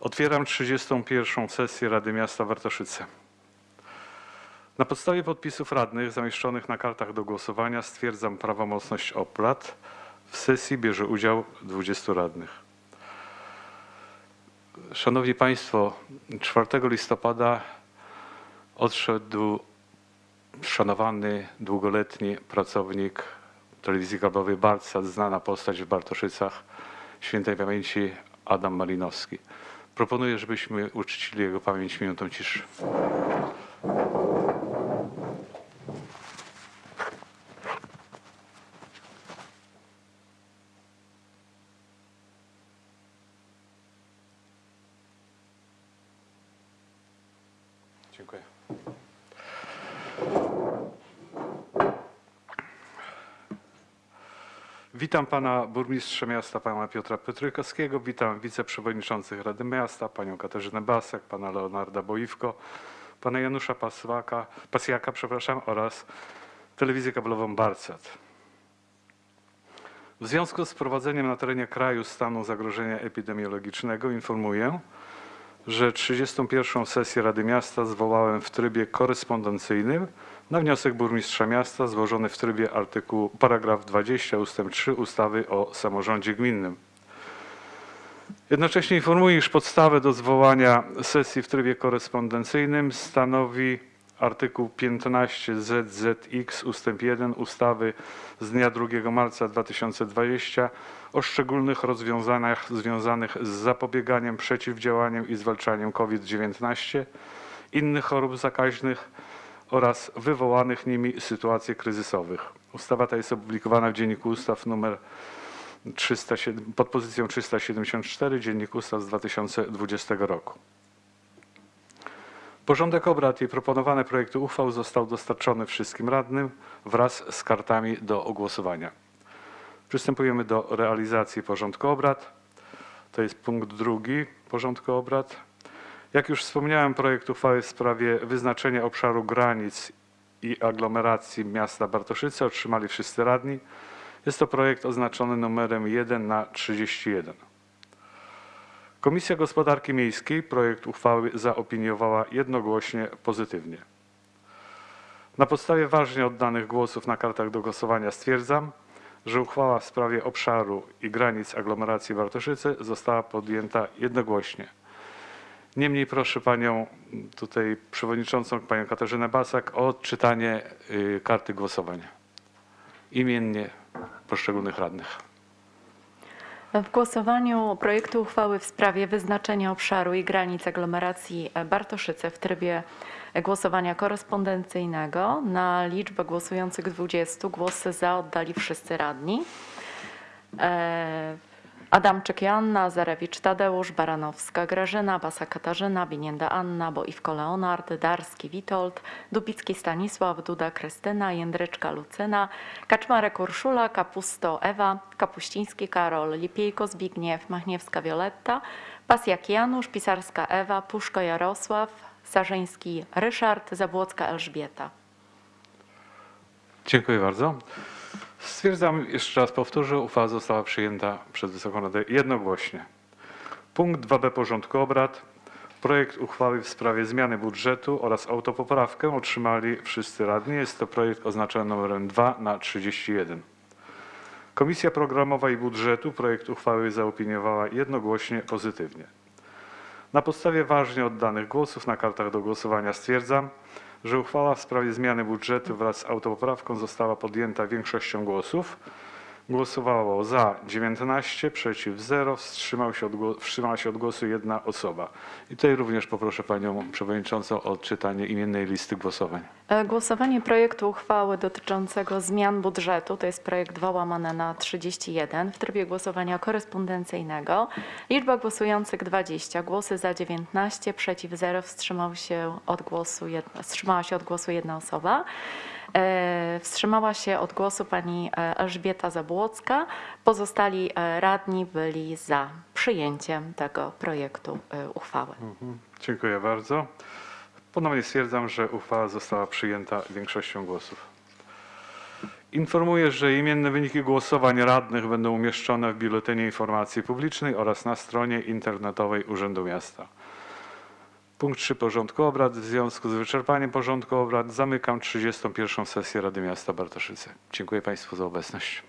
Otwieram 31. sesję Rady Miasta Bartoszyce. Na podstawie podpisów radnych zamieszczonych na kartach do głosowania stwierdzam prawomocność obrad. W sesji bierze udział 20 radnych. Szanowni Państwo, 4 listopada odszedł szanowany, długoletni pracownik telewizji kablowej Barcat, znana postać w Bartoszycach, świętej pamięci Adam Malinowski. Proponuję, żebyśmy uczcili jego pamięć minutą ciszy. Dziękuję. Witam pana burmistrza miasta, pana Piotra Piotrykowskiego, witam wiceprzewodniczących Rady Miasta, panią Katarzynę Basek, pana Leonarda Boiwko, pana Janusza Pasłaka, Pasjaka przepraszam, oraz telewizję kablową Barcat. W związku z wprowadzeniem na terenie kraju stanu zagrożenia epidemiologicznego informuję, że 31. sesję Rady Miasta zwołałem w trybie korespondencyjnym na wniosek burmistrza miasta złożony w trybie artykułu paragraf 20 ust. 3 ustawy o samorządzie gminnym. Jednocześnie informuję, iż podstawę do zwołania sesji w trybie korespondencyjnym stanowi artykuł 15 ZZX ust. 1 ustawy z dnia 2 marca 2020 o szczególnych rozwiązaniach związanych z zapobieganiem, przeciwdziałaniem i zwalczaniem COVID-19, innych chorób zakaźnych oraz wywołanych nimi sytuacji kryzysowych. Ustawa ta jest opublikowana w Dzienniku Ustaw nr 307, pod pozycją 374 Dziennik Ustaw z 2020 roku. Porządek obrad i proponowane projekty uchwał został dostarczony wszystkim radnym wraz z kartami do ogłosowania. Przystępujemy do realizacji porządku obrad. To jest punkt drugi porządku obrad. Jak już wspomniałem, projekt uchwały w sprawie wyznaczenia obszaru granic i aglomeracji miasta Bartoszyce otrzymali wszyscy radni. Jest to projekt oznaczony numerem 1 na 31. Komisja Gospodarki Miejskiej projekt uchwały zaopiniowała jednogłośnie pozytywnie. Na podstawie ważnie oddanych głosów na kartach do głosowania stwierdzam, że uchwała w sprawie obszaru i granic aglomeracji Bartoszyce została podjęta jednogłośnie. Niemniej proszę panią tutaj przewodniczącą, panią Katarzynę Basak o odczytanie y, karty głosowania imiennie poszczególnych radnych. W głosowaniu projektu uchwały w sprawie wyznaczenia obszaru i granic aglomeracji Bartoszyce w trybie głosowania korespondencyjnego na liczbę głosujących 20 głosy za oddali wszyscy radni. Adamczyk Joanna, Zarewicz Tadeusz, Baranowska Grażyna, Basa Katarzyna, Binienda Anna, Boiwko Leonard, Darski Witold, Dubicki Stanisław, Duda Krystyna, Jędryczka Lucyna, Kaczmarek Urszula, Kapusto Ewa, Kapuściński Karol, Lipiejko Zbigniew, Machniewska Wioletta, Pasjak Janusz, Pisarska Ewa, Puszko Jarosław, Sarzyński Ryszard, Zabłocka Elżbieta. Dziękuję bardzo. Stwierdzam, jeszcze raz powtórzę, uchwała została przyjęta przez Wysoką Radę jednogłośnie. Punkt 2b porządku obrad. Projekt uchwały w sprawie zmiany budżetu oraz autopoprawkę otrzymali wszyscy radni. Jest to projekt oznaczony numerem 2 na 31. Komisja Programowa i Budżetu projekt uchwały zaopiniowała jednogłośnie pozytywnie. Na podstawie ważnie oddanych głosów na kartach do głosowania stwierdzam, że uchwała w sprawie zmiany budżetu wraz z autopoprawką została podjęta większością głosów. Głosowało za 19, przeciw 0, wstrzymał się od, wstrzymała się od głosu jedna osoba. I tutaj również poproszę panią przewodniczącą o odczytanie imiennej listy głosowań. E, Głosowanie projektu uchwały dotyczącego zmian budżetu, to jest projekt 2 łamane na 31 w trybie głosowania korespondencyjnego. Liczba głosujących 20, głosy za 19, przeciw 0, wstrzymał się od głosu jedna, wstrzymała się od głosu jedna osoba. E, Wstrzymała się od głosu pani e, Elżbieta Zabłocka. Pozostali radni byli za przyjęciem tego projektu uchwały. Dziękuję bardzo. Ponownie stwierdzam, że uchwała została przyjęta większością głosów. Informuję, że imienne wyniki głosowań radnych będą umieszczone w Biuletynie Informacji Publicznej oraz na stronie internetowej Urzędu Miasta. Punkt 3 porządku obrad. W związku z wyczerpaniem porządku obrad zamykam 31. sesję Rady Miasta Bartoszyce. Dziękuję Państwu za obecność.